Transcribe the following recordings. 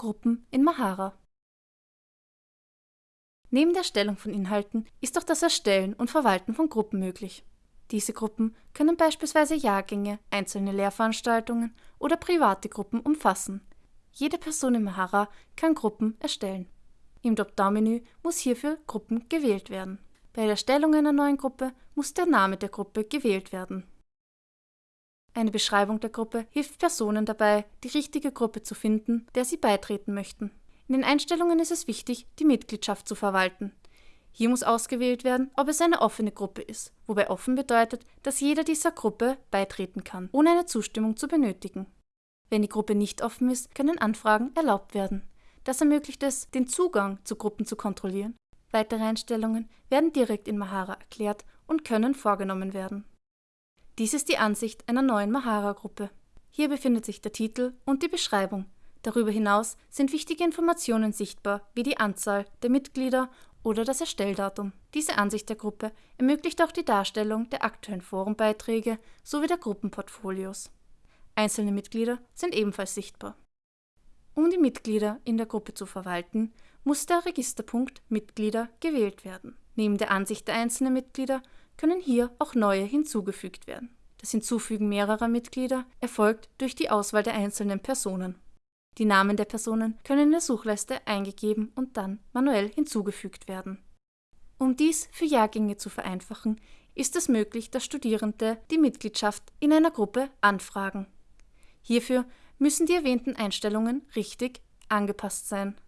Gruppen in Mahara. Neben der Erstellung von Inhalten ist auch das Erstellen und Verwalten von Gruppen möglich. Diese Gruppen können beispielsweise Jahrgänge, einzelne Lehrveranstaltungen oder private Gruppen umfassen. Jede Person in Mahara kann Gruppen erstellen. Im Dropdown-Menü muss hierfür Gruppen gewählt werden. Bei der Erstellung einer neuen Gruppe muss der Name der Gruppe gewählt werden. Eine Beschreibung der Gruppe hilft Personen dabei, die richtige Gruppe zu finden, der sie beitreten möchten. In den Einstellungen ist es wichtig, die Mitgliedschaft zu verwalten. Hier muss ausgewählt werden, ob es eine offene Gruppe ist, wobei offen bedeutet, dass jeder dieser Gruppe beitreten kann, ohne eine Zustimmung zu benötigen. Wenn die Gruppe nicht offen ist, können Anfragen erlaubt werden. Das ermöglicht es, den Zugang zu Gruppen zu kontrollieren. Weitere Einstellungen werden direkt in Mahara erklärt und können vorgenommen werden. Dies ist die Ansicht einer neuen Mahara-Gruppe. Hier befindet sich der Titel und die Beschreibung, Darüber hinaus sind wichtige Informationen sichtbar, wie die Anzahl der Mitglieder oder das Erstelldatum. Diese Ansicht der Gruppe ermöglicht auch die Darstellung der aktuellen Forenbeiträge sowie der Gruppenportfolios. Einzelne Mitglieder sind ebenfalls sichtbar. Um die Mitglieder in der Gruppe zu verwalten, muss der Registerpunkt Mitglieder gewählt werden. Neben der Ansicht der einzelnen Mitglieder können hier auch neue hinzugefügt werden. Das Hinzufügen mehrerer Mitglieder erfolgt durch die Auswahl der einzelnen Personen. Die Namen der Personen können in der Suchleiste eingegeben und dann manuell hinzugefügt werden. Um dies für Jahrgänge zu vereinfachen, ist es möglich, dass Studierende die Mitgliedschaft in einer Gruppe anfragen. Hierfür müssen die erwähnten Einstellungen richtig angepasst sein.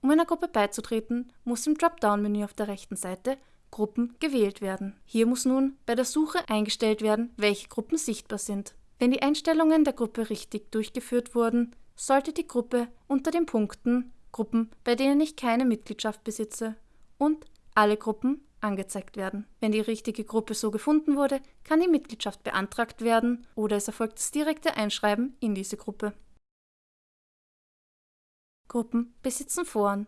Um einer Gruppe beizutreten, muss im Dropdown-Menü auf der rechten Seite Gruppen gewählt werden. Hier muss nun bei der Suche eingestellt werden, welche Gruppen sichtbar sind. Wenn die Einstellungen der Gruppe richtig durchgeführt wurden, sollte die Gruppe unter den Punkten Gruppen, bei denen ich keine Mitgliedschaft besitze und alle Gruppen angezeigt werden. Wenn die richtige Gruppe so gefunden wurde, kann die Mitgliedschaft beantragt werden oder es erfolgt das direkte Einschreiben in diese Gruppe. Gruppen besitzen Foren.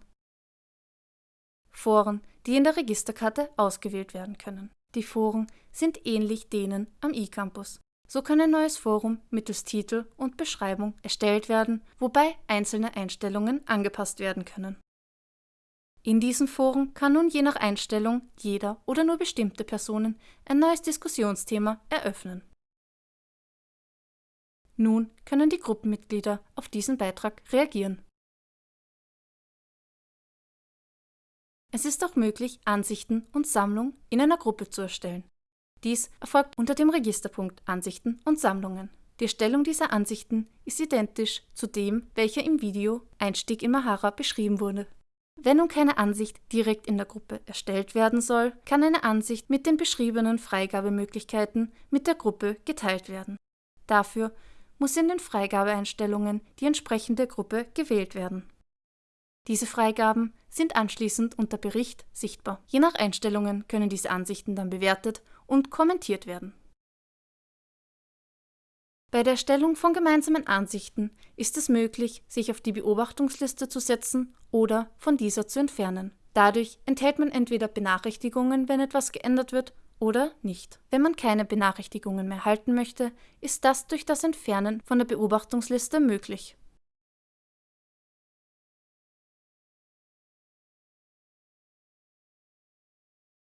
Foren, die in der Registerkarte ausgewählt werden können. Die Foren sind ähnlich denen am eCampus. So kann ein neues Forum mittels Titel und Beschreibung erstellt werden, wobei einzelne Einstellungen angepasst werden können. In diesen Foren kann nun je nach Einstellung jeder oder nur bestimmte Personen ein neues Diskussionsthema eröffnen. Nun können die Gruppenmitglieder auf diesen Beitrag reagieren. Es ist auch möglich, Ansichten und Sammlung in einer Gruppe zu erstellen. Dies erfolgt unter dem Registerpunkt Ansichten und Sammlungen. Die Erstellung dieser Ansichten ist identisch zu dem, welcher im Video Einstieg in Mahara beschrieben wurde. Wenn nun keine Ansicht direkt in der Gruppe erstellt werden soll, kann eine Ansicht mit den beschriebenen Freigabemöglichkeiten mit der Gruppe geteilt werden. Dafür muss in den Freigabeeinstellungen die entsprechende Gruppe gewählt werden. Diese Freigaben sind anschließend unter Bericht sichtbar. Je nach Einstellungen können diese Ansichten dann bewertet und kommentiert werden. Bei der Erstellung von gemeinsamen Ansichten ist es möglich, sich auf die Beobachtungsliste zu setzen oder von dieser zu entfernen. Dadurch enthält man entweder Benachrichtigungen, wenn etwas geändert wird, oder nicht. Wenn man keine Benachrichtigungen mehr halten möchte, ist das durch das Entfernen von der Beobachtungsliste möglich.